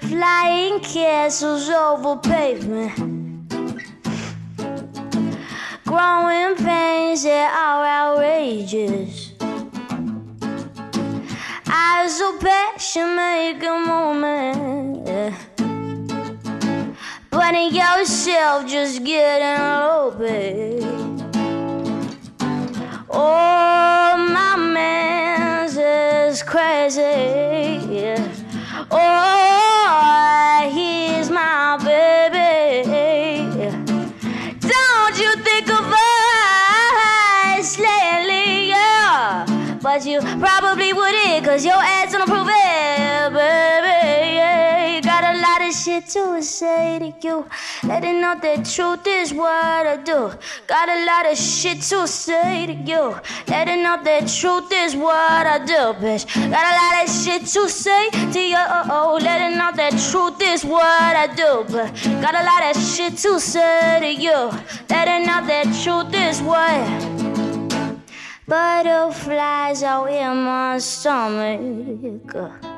Flying castles over pavement. Growing pains that are outrageous. Eyes so passion make a moment. In yourself, just getting low, babe. Oh, my man's is crazy. Oh, he's my baby. Don't you think of us lately, yeah? But you probably wouldn't, cause your ass don't prove it, shit to say to you. Letting know the truth is what I do. Got a lot of shit to say to you. Letting know the truth is what I do, bitch. Got a lot of shit to say to you. Oh, letting know the truth is what I do, but got a lot of shit to say to you. Letting know the truth is what. Butterflies out in my stomach.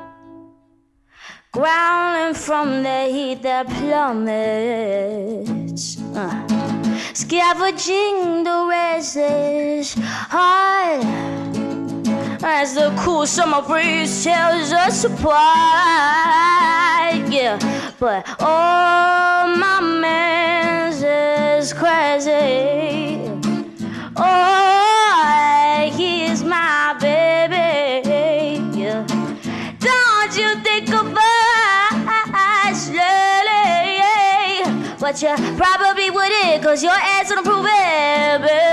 Growling from the heat that plummets. Uh. Scavenging the restless heart. As the cool summer breeze tells us apart. Yeah, but oh, my man's is crazy. But you probably wouldn't, cause your ass don't prove it, baby.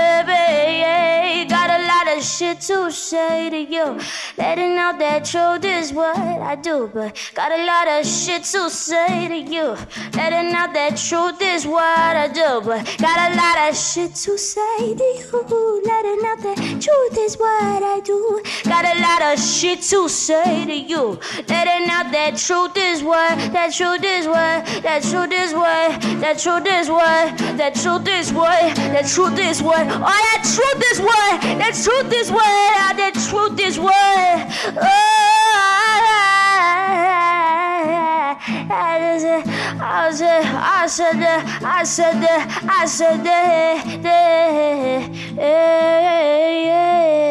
To say to you. Letting out that truth is what I do, but got a lot of shit to say to you. Letting out that truth is what I do, but got a lot of shit to say to you. Letting out that truth is what I do. Got a lot of shit to say to you. Letting out that truth is what, that truth is what, that truth is what, that truth is what, that truth is what, that truth is what, oh, that truth is what, that truth is what, that truth is what. Oh, I said, I said, I said, I said, I said, yeah.